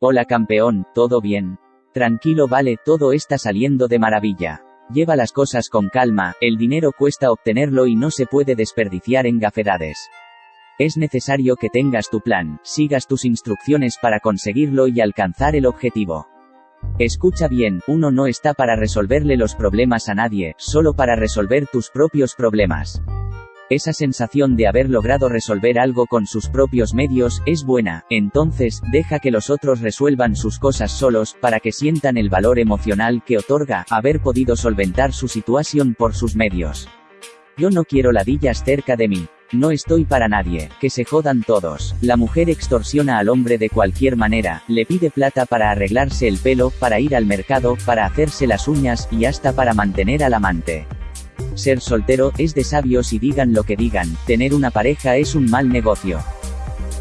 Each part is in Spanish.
Hola campeón, ¿todo bien? Tranquilo vale, todo está saliendo de maravilla. Lleva las cosas con calma, el dinero cuesta obtenerlo y no se puede desperdiciar en gafedades. Es necesario que tengas tu plan, sigas tus instrucciones para conseguirlo y alcanzar el objetivo. Escucha bien, uno no está para resolverle los problemas a nadie, solo para resolver tus propios problemas. Esa sensación de haber logrado resolver algo con sus propios medios, es buena, entonces, deja que los otros resuelvan sus cosas solos, para que sientan el valor emocional que otorga haber podido solventar su situación por sus medios. Yo no quiero ladillas cerca de mí. No estoy para nadie, que se jodan todos. La mujer extorsiona al hombre de cualquier manera, le pide plata para arreglarse el pelo, para ir al mercado, para hacerse las uñas, y hasta para mantener al amante. Ser soltero, es de sabios y digan lo que digan, tener una pareja es un mal negocio.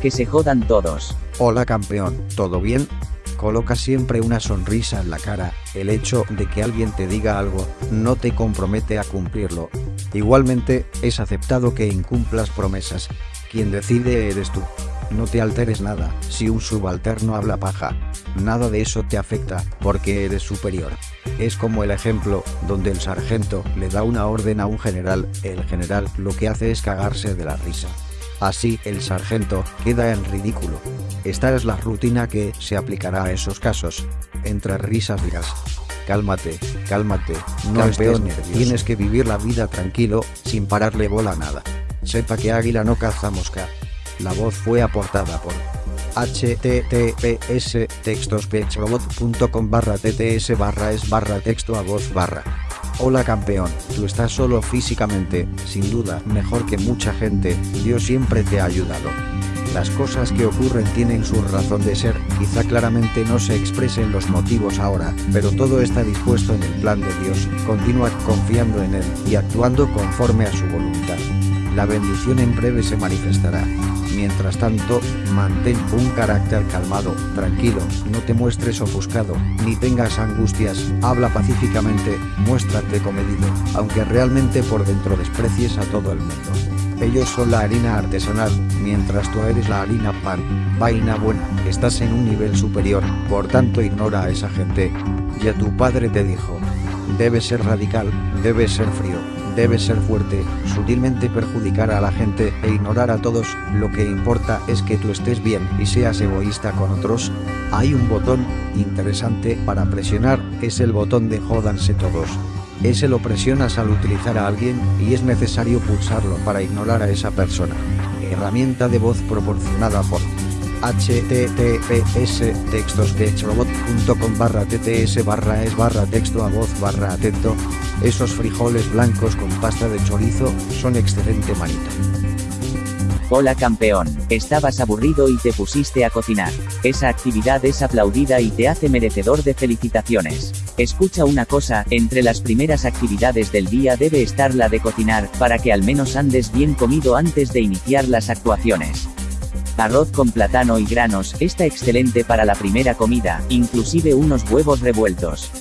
Que se jodan todos. Hola campeón, ¿todo bien? Coloca siempre una sonrisa en la cara, el hecho de que alguien te diga algo, no te compromete a cumplirlo. Igualmente, es aceptado que incumplas promesas. Quien decide eres tú. No te alteres nada, si un subalterno habla paja. Nada de eso te afecta, porque eres superior. Es como el ejemplo, donde el sargento le da una orden a un general, el general lo que hace es cagarse de la risa. Así, el sargento queda en ridículo. Esta es la rutina que se aplicará a esos casos. Entre risas dirás, cálmate, cálmate, no estés nervioso. Tienes que vivir la vida tranquilo, sin pararle bola a nada. Sepa que águila no caza mosca. La voz fue aportada por https barra tts barra es barra texto a voz barra. Hola campeón, tú estás solo físicamente, sin duda, mejor que mucha gente, Dios siempre te ha ayudado. Las cosas que ocurren tienen su razón de ser, quizá claramente no se expresen los motivos ahora, pero todo está dispuesto en el plan de Dios, continúa confiando en Él, y actuando conforme a su voluntad. La bendición en breve se manifestará. Mientras tanto, mantén un carácter calmado, tranquilo, no te muestres ofuscado, ni tengas angustias, habla pacíficamente, muéstrate comedido, aunque realmente por dentro desprecies a todo el mundo. Ellos son la harina artesanal, mientras tú eres la harina pan. Vaina buena, estás en un nivel superior, por tanto ignora a esa gente. Ya tu padre te dijo. Debes ser radical, debes ser frío, debes ser fuerte, sutilmente perjudicar a la gente e ignorar a todos, lo que importa es que tú estés bien y seas egoísta con otros. Hay un botón interesante para presionar, es el botón de jódanse todos. Ese lo presionas al utilizar a alguien y es necesario pulsarlo para ignorar a esa persona. Herramienta de voz proporcionada por https textosketchrobot.com barra tts barra es barra texto a voz barra atento esos frijoles blancos con pasta de chorizo son excelente manito Hola campeón, estabas aburrido y te pusiste a cocinar. Esa actividad es aplaudida y te hace merecedor de felicitaciones. Escucha una cosa, entre las primeras actividades del día debe estar la de cocinar, para que al menos andes bien comido antes de iniciar las actuaciones. Arroz con plátano y granos, está excelente para la primera comida, inclusive unos huevos revueltos.